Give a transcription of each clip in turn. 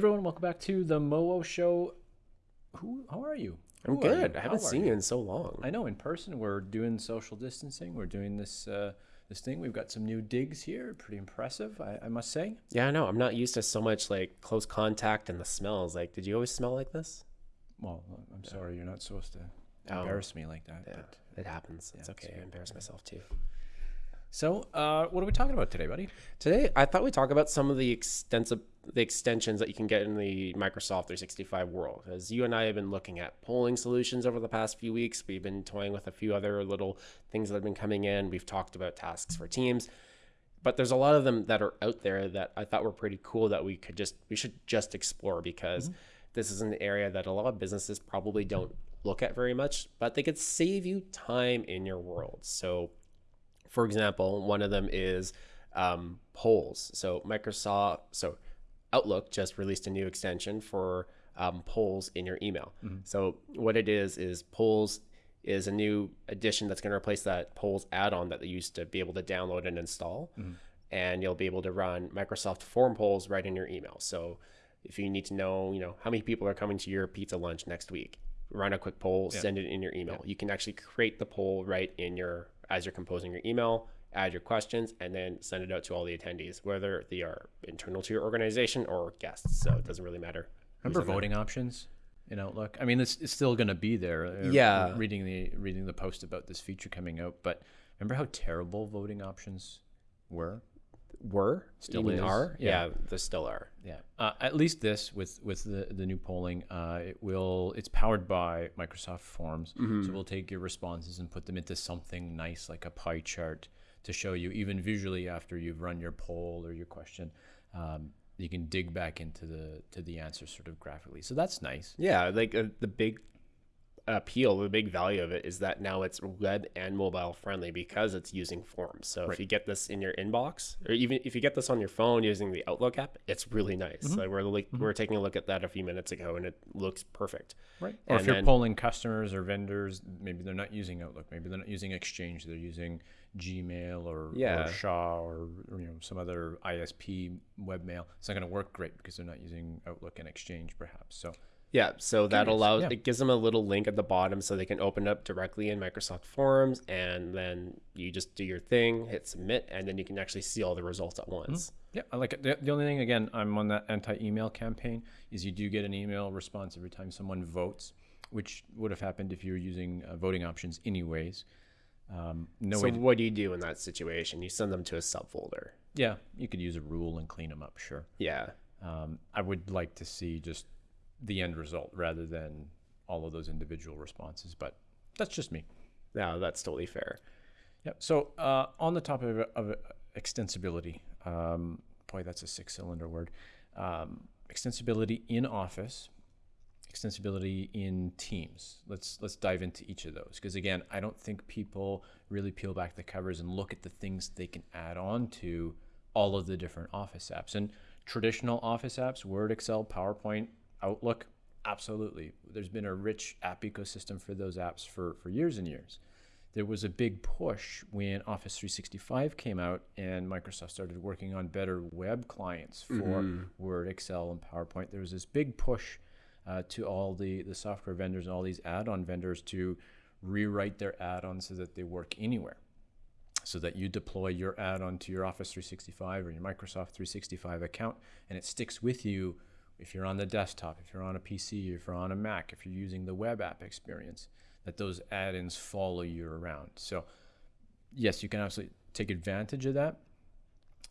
Everyone, welcome back to the Moo Show. Who? How are you? I'm Who good. you? I haven't How seen you in so long. I know in person we're doing social distancing. We're doing this uh, this thing. We've got some new digs here. Pretty impressive, I, I must say. Yeah, I know. I'm not used to so much like close contact and the smells. Like, did you always smell like this? Well, I'm sorry, you're not supposed to Oh. embarrass me like that. Yeah, But it happens. It's yeah, okay. it's I embarrass myself too. So, uh, what are we talking about today, buddy? Today, I thought we'd talk about some of the extensive the extensions that you can get in the Microsoft 365 world. As you and I have been looking at polling solutions over the past few weeks, we've been toying with a few other little things that have been coming in. We've talked about tasks for teams, but there's a lot of them that are out there that I thought were pretty cool that we could just we should just explore because this is an area that a lot of businesses probably don't look at very much, but they could save you time in your world. So for example, one of them is um, polls. So Microsoft, so Outlook just released a new extension for um, polls in your email. So what it is is polls is a new addition that's going to replace that polls add-on that they used to be able to download and install, and you'll be able to run Microsoft form polls right in your email. So if you need to know, you know, how many people are coming to your pizza lunch next week, run a quick poll, send it in your email. You can actually create the poll right in your as you're composing your email, add your questions, and then send it out to all the attendees, whether they are internal to your organization or guests. So it doesn't really matter. Remember voting options in Outlook? I mean, it's, it's still going to be there. uh, Yeah. Reading the reading the post about this feature coming out, but remember how terrible voting options were? Were Still mean is. are Yeah. yeah. there still are. Yeah. Uh, at least this with with the, the new polling, uh, it will. It's powered by Microsoft Forms, so we'll take your responses and put them into something nice like a pie chart to show you, even visually, after you've run your poll or your question. Um, you can dig back into the to the answer sort of graphically. So that's nice. Yeah, like uh, the big appeal, the big value of it is that now it's web and mobile friendly because it's using forms. So if you get this in your inbox, or even if you get this on your phone using the Outlook app, it's really nice. Mm-hmm. Like we're like, we we're taking a look at that a few minutes ago, and it looks perfect. Right. Or And if you're then- polling customers or vendors, maybe they're not using Outlook, maybe they're not using Exchange, they're using Gmail or, Yeah. or Shaw or, or, you know some other ISP webmail. It's not going to work great because they're not using Outlook and Exchange, perhaps. So Yeah, so that allows yeah. it gives them a little link at the bottom so they can open up directly in Microsoft Forms, and then you just do your thing, hit submit, and then you can actually see all the results at once. yeah, I like it. The, the only thing, again, I'm on that anti-email campaign. Is you do get an email response every time someone votes, which would have happened if you were using uh, voting options anyways. Um, no So what do you do in that situation? You send them to a subfolder. yeah, you could use a rule and clean them up, sure. Yeah. Um, I would like to see just the end result rather than all of those individual responses, but that's just me. No, that's totally fair. Yep. So uh, on the topic of, of extensibility, um, boy, that's a six-cylinder word. Um, extensibility in Office, extensibility in Teams. Let's let's dive into each of those because again, I don't think people really peel back the covers and look at the things they can add on to all of the different Office apps and traditional Office apps, Word, Excel, PowerPoint, Outlook. Absolutely, there's been a rich app ecosystem for those apps for for years and years there was a big push when Office 365 came out and Microsoft started working on better web clients for Word, Excel, and PowerPoint. There was this big push uh, to all the, the software vendors and all these add on vendors to rewrite their add ons so that they work anywhere. So that you deploy your add on to your Office 365 or your Microsoft 365 account and it sticks with you if you're on the desktop, if you're on a PC, if you're on a Mac, if you're using the web app experience that those add-ins follow you around. So yes, you can absolutely take advantage of that.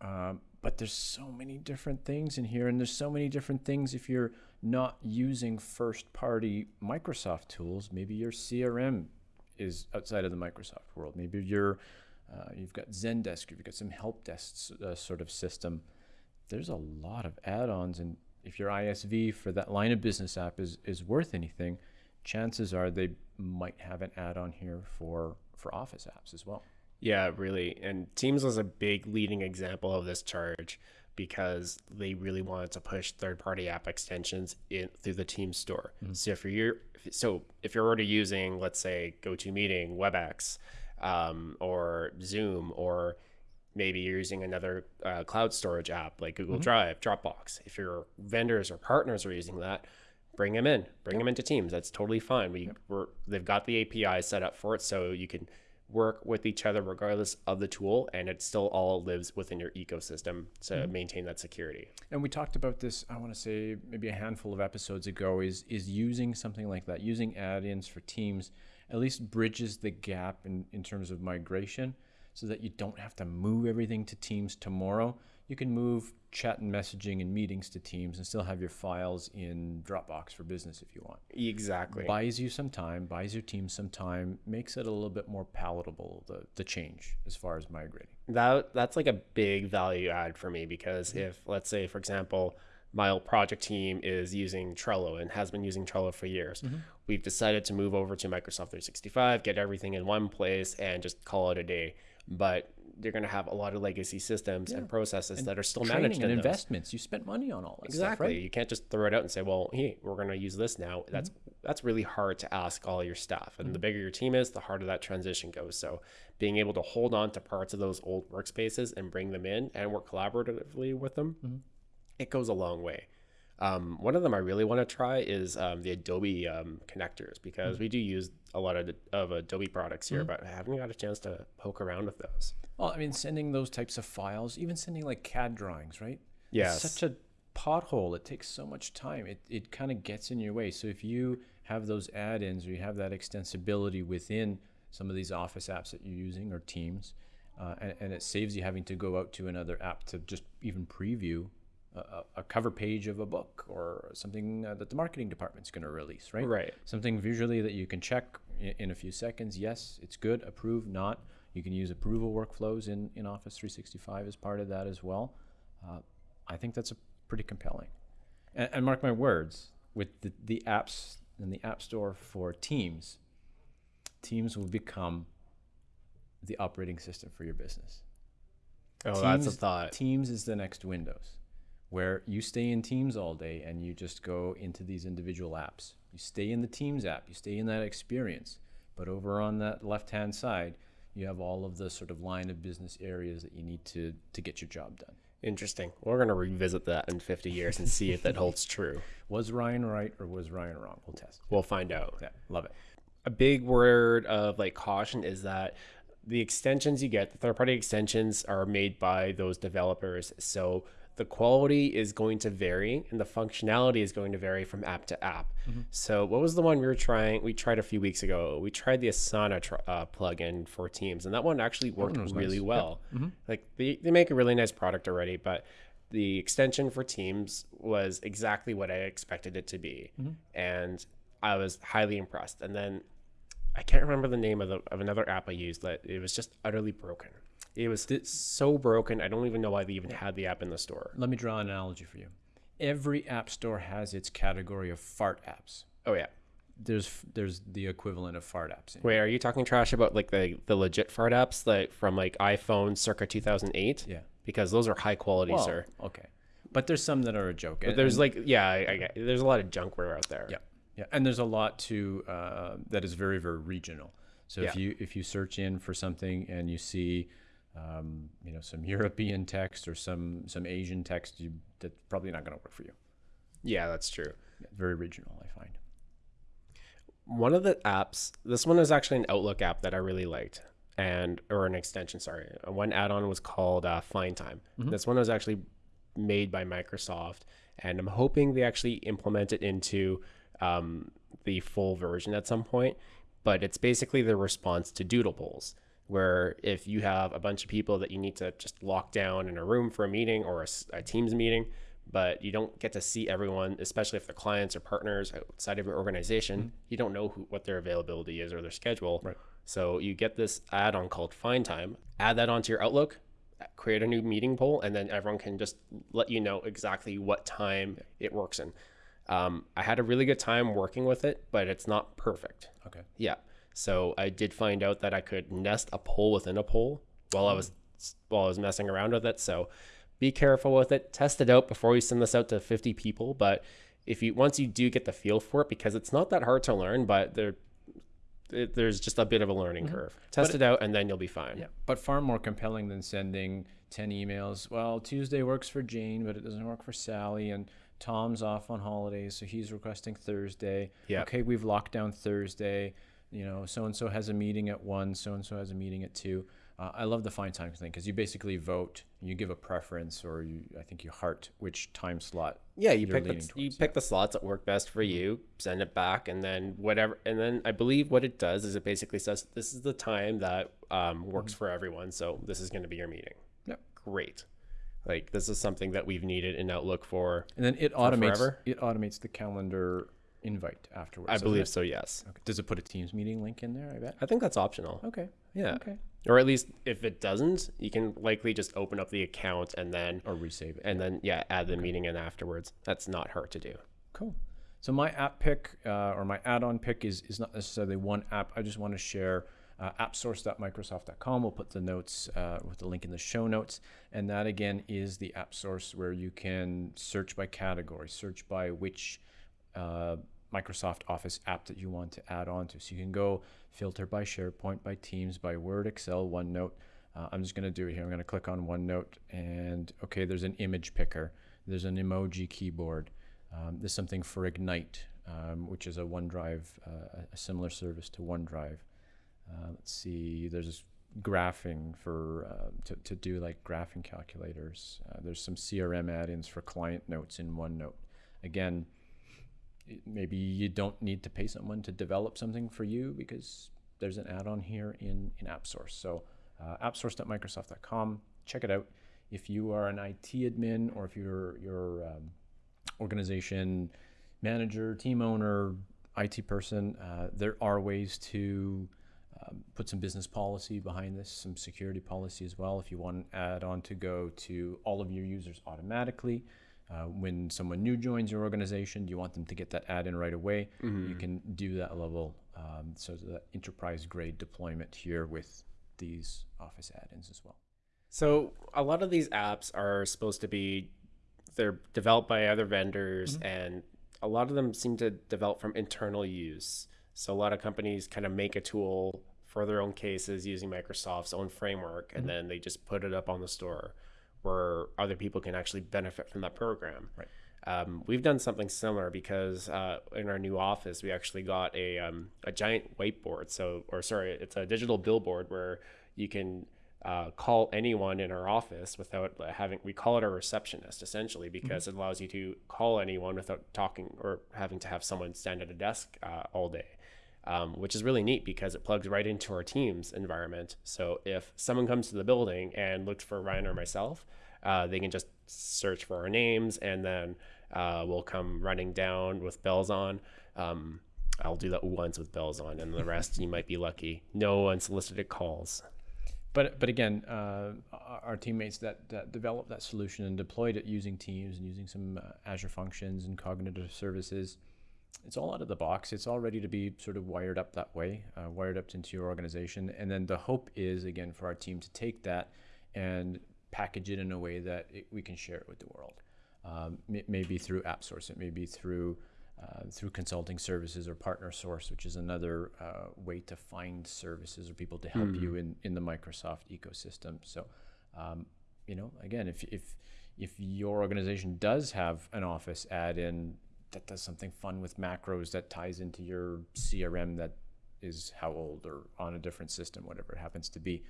Um, but there's so many different things in here, and there's so many different things if you're not using first-party Microsoft tools. Maybe your CRM is outside of the Microsoft world. Maybe you're uh, you've got Zendesk, you've got some help desk uh, sort of system. There's a lot of add-ons, and if your ISV for that line of business app is is worth anything, chances are they might have an add-on here for for Office apps as well. Yeah, really. And Teams was a big leading example of this charge because they really wanted to push third-party app extensions in through the Teams store. So if you're so if you're already using, let's say, GoToMeeting, WebEx, um, or Zoom, or maybe you're using another uh, cloud storage app like Google Mm-hmm. Drive, Dropbox. If your vendors or partners are using that, bring them in, bring them into Teams. That's totally fine. We we're, they've got the API set up for it, so you can work with each other regardless of the tool, and it still all lives within your ecosystem to Mm-hmm. maintain that security. And we talked about this. I want to say maybe a handful of episodes ago. Is is using something like that, using add-ins for Teams, at least bridges the gap in in terms of migration, so that you don't have to move everything to Teams tomorrow. You can move chat and messaging and meetings to Teams and still have your files in Dropbox for business if you want. Exactly. Buys you some time, buys your team some time, makes it a little bit more palatable the the change as far as migrating. that that's like a big value add for me because Mm-hmm. if let's say for example my old project team is using Trello and has been using Trello for years. Mm-hmm. We've decided to move over to Microsoft 365, get everything in one place and just call it a day. But they're going to have a lot of legacy systems and processes that are still managed and in those. investments. You spent money on all that Exactly. stuff, right? You can't just throw it out and say, "Well, hey, we're going to use this now." That's Mm-hmm. that's really hard to ask all your staff. And the bigger your team is, the harder that transition goes. So, being able to hold on to parts of those old workspaces and bring them in and work collaboratively with them, Mm-hmm. it goes a long way. Um, one of them I really want to try is um, the Adobe um, connectors because Mm-hmm. we do use a lot of, of Adobe products here, but I haven't got a chance to poke around with those. Well, I mean, sending those types of files, even sending like CAD drawings, right? Yes. It's such a pothole. It takes so much time. It, it kind of gets in your way. So if you have those add-ins or you have that extensibility within some of these Office apps that you're using or Teams, uh, and, and it saves you having to go out to another app to just even preview a, a- cover page of a book or something uh, that the marketing department's going to release, right? Right. Something visually that you can check in, in a few seconds. Yes, it's good. Approve, not. You can use approval workflows in, in Office 365 as part of that as well. Uh, I think that's a pretty compelling. And, and mark my words, with the, the apps and the App Store for Teams, Teams will become the operating system for your business. Oh, that's a thought. Teams is the next Windows, where you stay in Teams all day and you just go into these individual apps. You stay in the Teams app, you stay in that experience. But over on that left hand side, you have all of the sort of line of business areas that you need to, to get your job done. Interesting. We're going to revisit that in 50 years and see if that holds true. Was Ryan right or was Ryan wrong? We'll test. We'll find out. Yeah, love it. A big word of like caution is that the extensions you get, the third party extensions are made by those developers. So the quality is going to vary and the functionality is going to vary from app to app. Mm-hmm. So what was the one we were trying? We tried a few weeks ago. We tried the Asana tr- uh, plugin for Teams, and that one actually worked was really nice. well. Mm-hmm. Like they, they make a really nice product already, but the extension for Teams was exactly what I expected it to be, mm-hmm. and I was highly impressed. And then I can't remember the name of the of another app I used that it was just utterly broken. It was so broken. I don't even know why they even had the app in the store. Let me draw an analogy for you. Every app store has its category of fart apps. Oh yeah. There's there's the equivalent of fart apps. Wait, are you talking trash about like the the legit fart apps like from like iPhone circa 2008? Yeah. Because those are high quality, Well, sir. okay. But there's some that are a joke. But there's like yeah, I, I there's a lot of junkware out there. Yeah, yeah, and there's a lot to uh, that is very very regional. So if you if you search in for something and you see, um, you know, some European text or some some Asian text, you that's probably not going to work for you. Yeah, that's true. Very regional, I find. one of the apps this one is actually an outlook app that i really liked and or an extension sorry one add-on was called uh, find time this one was actually made by microsoft and i'm hoping they actually implement it into um, the full version at some point but it's basically the response to doodle polls where if you have a bunch of people that you need to just lock down in a room for a meeting or a teams meeting but you don't get to see everyone, especially if they're clients or partners outside of your organization. You don't know who, what their availability is or their schedule. Right. So you get this add-on called Find Time. Add that onto your Outlook. Create a new meeting poll, and then everyone can just let you know exactly what time it works in. Um, I had a really good time working with it, but it's not perfect. Okay. Yeah. So I did find out that I could nest a poll within a poll while I was while I was messing around with it. So be careful with it. Test it out before you send this out to 50 people. But if you once you do get the feel for it, because it's not that hard to learn, but there it, there's just a bit of a learning mm-hmm. curve. Test it out, and then you'll be fine. Yeah, but far more compelling than sending 10 emails. Well, Tuesday works for Jane, but it doesn't work for Sally. And Tom's off on holidays, so he's requesting Thursday. Yeah. Okay, we've locked down Thursday. You know, so and so has a meeting at one, so and so has a meeting at two. Uh, I love the Find Time thing because you basically vote, you give a preference, or you, I think you heart which time slot. Yeah, you pick the, leaning you towards, pick the slots that work best for you, send it back, and then whatever. And then I believe what it does is it basically says this is the time that um, works for everyone. So this is going to be your meeting. Yep. Great. Like this is something that we've needed in Outlook for. And then it automates forever? it automates the calendar invite afterwards. I believe it? so. Yes. Okay. Does it put a Teams meeting link in there? I bet. I think that's optional. Okay. Yeah. Okay. Or at least if it doesn't, you can likely just open up the account and then Or resave it. and then yeah, add the meeting in afterwards. That's not hard to do. Cool. So my app pick uh, or my add-on pick is is not necessarily one app. I just want to share uh, appsource.microsoft.com. We'll put the notes uh, with the link in the show notes, and that again is the app source where you can search by category, search by which uh, Microsoft Office app that you want to add on to. So you can go filter by SharePoint, by Teams, by Word, Excel, OneNote. Uh, I'm just going to do it here. I'm going to click on OneNote, and okay, there's an image picker. There's an emoji keyboard. Um, there's something for Egnyte, um, which is a OneDrive, uh, a similar service to OneDrive. Uh, let's see, there's graphing for uh, to, to do like graphing calculators. Uh, there's some CRM add-ins for client notes in OneNote. Again, maybe you don't need to pay someone to develop something for you because there's an add-on here in in AppSource. So uh, appsource.microsoft.com. Check it out. If you are an IT admin or if you're your um, organization manager, team owner, IT person, uh, there are ways to um, put some business policy behind this, some security policy as well. If you want an add-on to go to all of your users automatically, uh, when someone new joins your organization, you want them to get that add-in right away. You can do that level, um, so the enterprise-grade deployment here with these Office add-ins as well. So a lot of these apps are supposed to be they're developed by other vendors and a lot of them seem to develop from internal use. So a lot of companies kind of make a tool for their own cases using Microsoft's own framework and then they just put it up on the store where other people can actually benefit from that program. Right. Um, we've done something similar because uh, in our new office we actually got a um, a giant whiteboard. So, or sorry, it's a digital billboard where you can uh, call anyone in our office without having. We call it a receptionist essentially because it allows you to call anyone without talking or having to have someone stand at a desk uh, all day. Um, which is really neat because it plugs right into our team's environment. So if someone comes to the building and looks for Ryan or myself, uh, they can just search for our names and then uh, we'll come running down with bells on. Um, I'll do that once with bells on, and the rest you might be lucky. No unsolicited calls. But but again, uh, our teammates that, that developed that solution and deployed it using Teams and using some uh, Azure functions and cognitive services, it's all out of the box. It's all ready to be sort of wired up that way, uh, wired up into your organization. And then the hope is again for our team to take that and package it in a way that it, we can share it with the world. Um, may- maybe through AppSource, it may be through uh, through consulting services or partner source, which is another uh, way to find services or people to help you in, in the Microsoft ecosystem. So, um, you know, again, if, if, if your organization does have an Office add-in that does something fun with macros that ties into your CRM that is how old or on a different system, whatever it happens to be,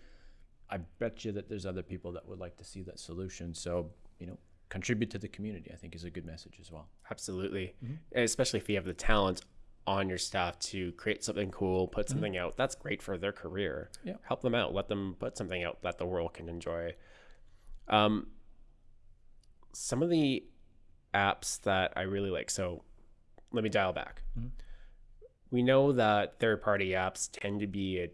I bet you that there's other people that would like to see that solution. So, you know, contribute to the community, I think is a good message as well. Absolutely. And especially if you have the talent on your staff to create something cool, put something out. That's great for their career. Yeah. Help them out. Let them put something out that the world can enjoy. Um, some of the apps that I really like. So let me dial back. We know that third party apps tend to be a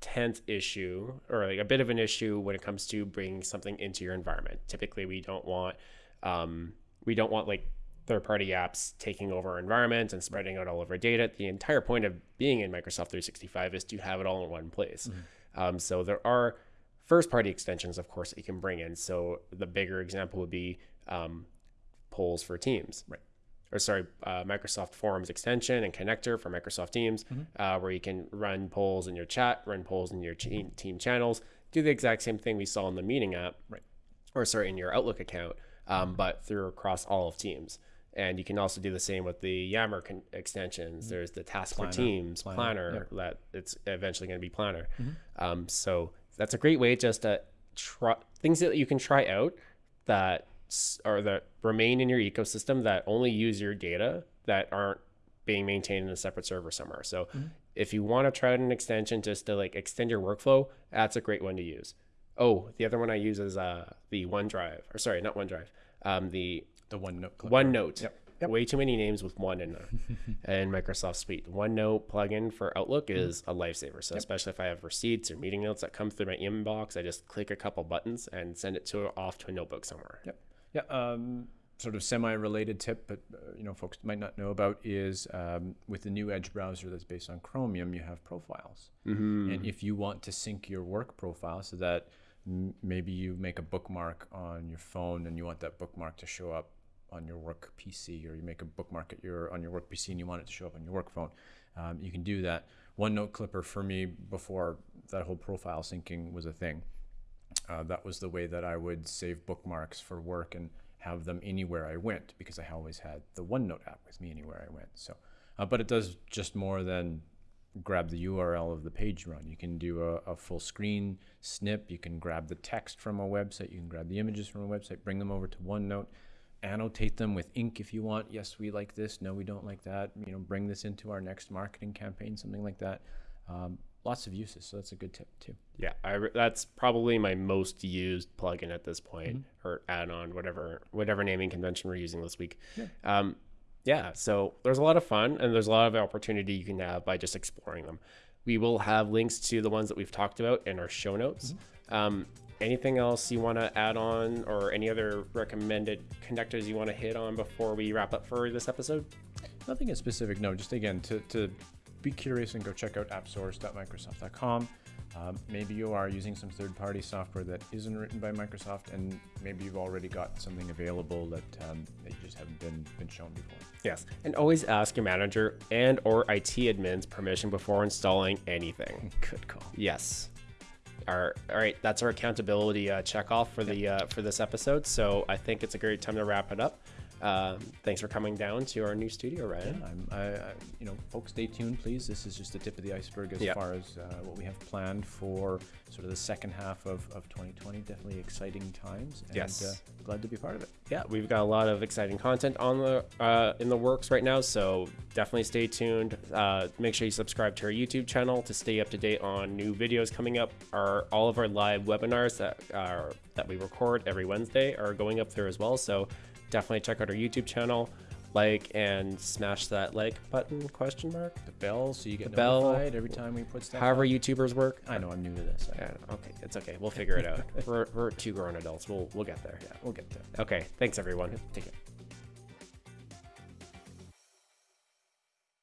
tenth issue or like a bit of an issue when it comes to bringing something into your environment. Typically, we don't want um, we don't want like third party apps taking over our environment and spreading out all of our data. The entire point of being in Microsoft 365 is to have it all in one place. Um, so there are first party extensions, of course, that you can bring in. So the bigger example would be um, polls for Teams. Right. or sorry, uh, Microsoft Forms extension and connector for Microsoft Teams, uh, where you can run polls in your chat, run polls in your team, team channels, do the exact same thing we saw in the meeting app, Right. or sorry, in your Outlook account, um, but through across all of Teams. And you can also do the same with the Yammer extensions. There's the Task Planner, for Teams, Planner, Planner, that it's eventually going to be Planner. Um, so that's a great way just to try things that you can try out that s- are that remain in your ecosystem that only use your data that aren't being maintained in a separate server somewhere. So if you want to try out an extension just to like extend your workflow, that's a great one to use. Oh, the other one I use is uh, the OneDrive, or sorry, not OneDrive, um, the The OneNote. clipper. OneNote. Yep. Way too many names with one in there. and Microsoft Suite. OneNote plugin for Outlook is a lifesaver. So especially if I have receipts or meeting notes that come through my inbox, I just click a couple buttons and send it to off to a notebook somewhere. Yep. Yeah. Um, sort of semi-related tip, but uh, you know, folks might not know about is um, with the new Edge browser that's based on Chromium, you have profiles, Mm-hmm. and if you want to sync your work profile so that m- maybe you make a bookmark on your phone and you want that bookmark to show up on your work PC, or you make a bookmark at your on your work PC and you want it to show up on your work phone, um, you can do that. OneNote Clipper for me before that whole profile syncing was a thing. Uh, that was the way that I would save bookmarks for work and have them anywhere I went because I always had the OneNote app with me anywhere I went. So, uh, but it does just more than grab the URL of the page run. You can do a, a full screen snip. You can grab the text from a website. You can grab the images from a website, bring them over to OneNote, annotate them with ink if you want. Yes, we like this. No, we don't like that. You know, bring this into our next marketing campaign, something like that. Um, lots of uses. So that's a good tip too. Yeah, I that's probably my most used plugin at this point, or add-on, whatever whatever naming convention we're using this week. Yeah. Um, yeah, so there's a lot of fun and there's a lot of opportunity you can have by just exploring them. We will have links to the ones that we've talked about in our show notes. Um, anything else you want to add on, or any other recommended connectors you want to hit on before we wrap up for this episode? Nothing in specific, no. Just again to, to be curious and go check out appsource.microsoft.com. Um, maybe you are using some third-party software that isn't written by Microsoft, and maybe you've already got something available that, um, that you just haven't been been shown before. Yes, and always ask your manager and or IT admins permission before installing anything. Good call. Yes. Our, all right, that's our accountability uh, check off for the uh, for this episode. So I think it's a great time to wrap it up. Um, thanks for coming down to our new studio, Ryan. I'm, I, I, you know, folks, stay tuned, please. This is just the tip of the iceberg as Yep. far as uh, what we have planned for sort of the second half of, of 2020. Definitely exciting times, and Yes. uh, glad to be part of it. Yeah, we've got a lot of exciting content on the uh, in the works right now. So definitely stay tuned. Uh, make sure you subscribe to our YouTube channel to stay up to date on new videos coming up. Our all of our live webinars that are that we record every Wednesday are going up there as well. So definitely check out our YouTube channel, like and smash that like button question mark. The bell, so you get bell, notified every time we put stuff. However up. YouTubers work. I know I'm new to this. Yeah, okay, it's okay. We'll figure it out. we're, we're two grown adults. We'll we'll get there. yeah, we'll get there. Okay, thanks everyone. Take it.